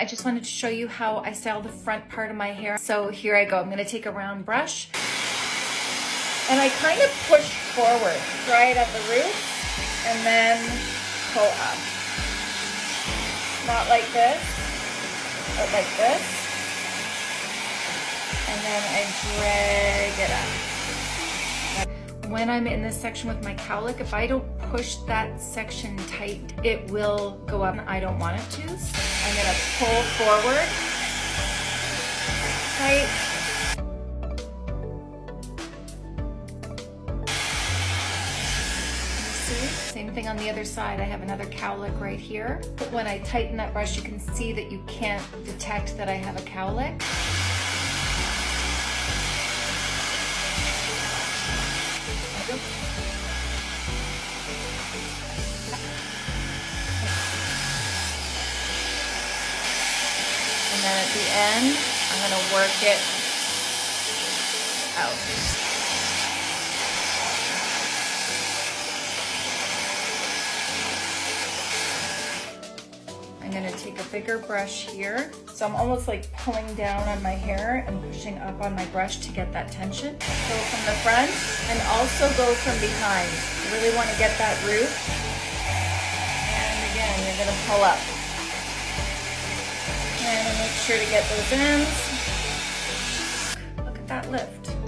I just wanted to show you how I style the front part of my hair. So here I go. I'm gonna take a round brush and I kind of push forward, right at the root, and then pull up. Not like this, but like this. And then I drag it up. When I'm in this section with my cowlick, if I don't push that section tight, it will go up. and I don't want it to. I'm gonna pull forward, tight, Same thing on the other side. I have another cowlick right here. But when I tighten that brush, you can see that you can't detect that I have a cowlick. Then at the end, I'm gonna work it out. I'm gonna take a bigger brush here. So I'm almost like pulling down on my hair and pushing up on my brush to get that tension. Go from the front and also go from behind. You really wanna get that root. And again, you're gonna pull up. Sure to get those ends. Look at that lift.